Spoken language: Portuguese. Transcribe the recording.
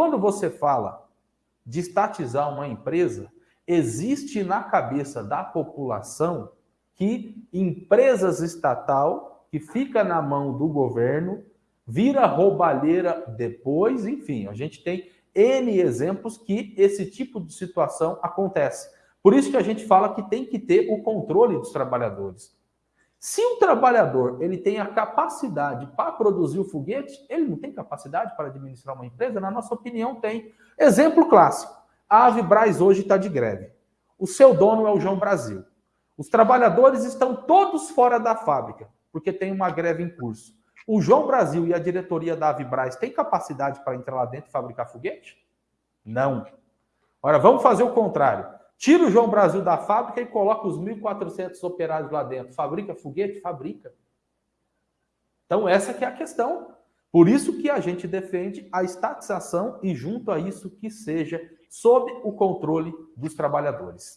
quando você fala de estatizar uma empresa, existe na cabeça da população que empresas estatal que fica na mão do governo vira roubalheira depois, enfim, a gente tem N exemplos que esse tipo de situação acontece. Por isso que a gente fala que tem que ter o controle dos trabalhadores. Se o trabalhador ele tem a capacidade para produzir o foguete, ele não tem capacidade para administrar uma empresa? Na nossa opinião, tem. Exemplo clássico. A Avibraz hoje está de greve. O seu dono é o João Brasil. Os trabalhadores estão todos fora da fábrica, porque tem uma greve em curso. O João Brasil e a diretoria da Avibraz têm capacidade para entrar lá dentro e fabricar foguete? Não. Ora, vamos fazer o contrário. Tira o João Brasil da fábrica e coloca os 1.400 operários lá dentro. Fabrica foguete? Fabrica. Então, essa que é a questão. Por isso que a gente defende a estatização e, junto a isso, que seja sob o controle dos trabalhadores.